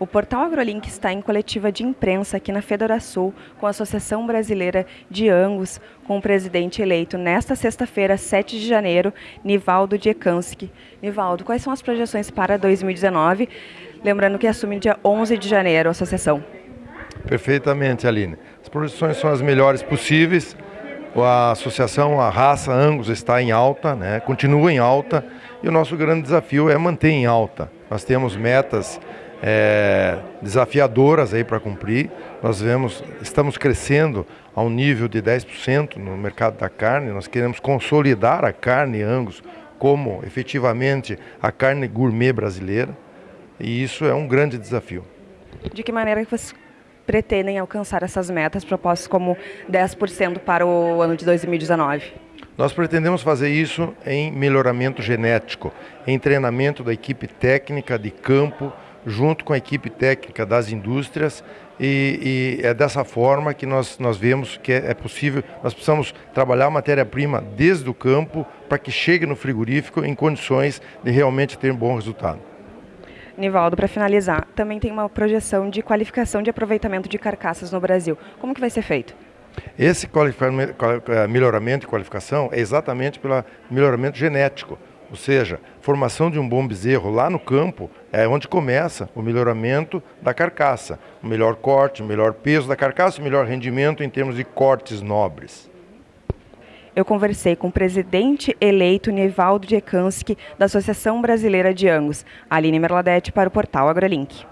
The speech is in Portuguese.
O portal AgroLink está em coletiva de imprensa aqui na Federação com a Associação Brasileira de Angus, com o presidente eleito nesta sexta-feira, 7 de janeiro, Nivaldo Diekanski. Nivaldo, quais são as projeções para 2019? Lembrando que assume dia 11 de janeiro a associação. Perfeitamente, Aline. As projeções são as melhores possíveis. A associação, a raça Angus está em alta, né? continua em alta, e o nosso grande desafio é manter em alta. Nós temos metas é, desafiadoras aí para cumprir. Nós vemos, estamos crescendo a um nível de 10% no mercado da carne. Nós queremos consolidar a carne Angus como efetivamente a carne gourmet brasileira. E isso é um grande desafio. De que maneira que vocês pretendem alcançar essas metas propostas como 10% para o ano de 2019? Nós pretendemos fazer isso em melhoramento genético, em treinamento da equipe técnica de campo, junto com a equipe técnica das indústrias e, e é dessa forma que nós, nós vemos que é, é possível, nós precisamos trabalhar a matéria-prima desde o campo para que chegue no frigorífico em condições de realmente ter um bom resultado. Nivaldo, para finalizar, também tem uma projeção de qualificação de aproveitamento de carcaças no Brasil. Como que vai ser feito? Esse melhoramento e qualificação é exatamente pelo melhoramento genético. Ou seja, formação de um bom bezerro lá no campo é onde começa o melhoramento da carcaça. O melhor corte, o melhor peso da carcaça, o melhor rendimento em termos de cortes nobres. Eu conversei com o presidente eleito Nivaldo Djekanski, da Associação Brasileira de Angus, Aline Merladete, para o portal AgroLink.